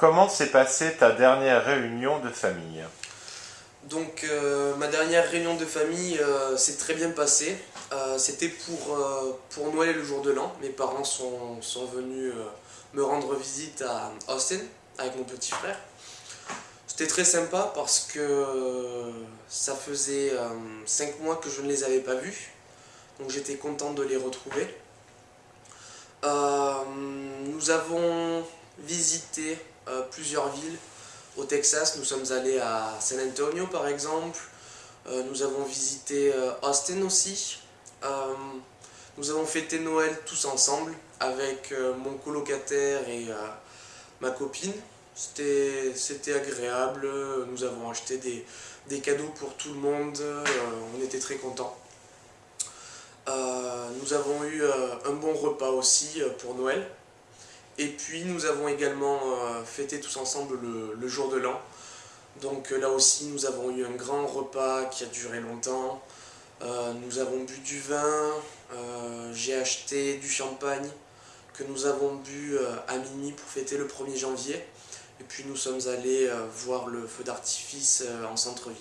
Comment s'est passée ta dernière réunion de famille? Donc euh, ma dernière réunion de famille euh, s'est très bien passée. Euh, c'était pour, pour Noël le jour de l'an. Mes parents sont, sont venus me rendre visite à Austin avec mon petit frère. C'était très sympa parce que ça faisait 5 mois que je ne les avais pas vus. Donc j'étais content de les retrouver. nous avons visité plusieurs villes au Texas, nous sommes allés à San Antonio par exemple. Euh, nous avons visité euh, Austin aussi. Euh, nous avons fêté Noël tous ensemble avec mon colocataire et ma copine. C'était agréable, nous avons acheté des, des, cadeaux pour tout le monde, on était très contents. nous avons eu un bon repas aussi pour Noël. Et puis nous avons également euh, fêté tous ensemble le, jour de l'an. Donc euh, là aussi nous avons eu un grand repas qui a duré longtemps. Euh, nous avons bu du vin, j'ai acheté du champagne que nous avons bu à minuit pour fêter le 1er janvier. Et puis nous sommes allés voir le feu d'artifice en centre-ville.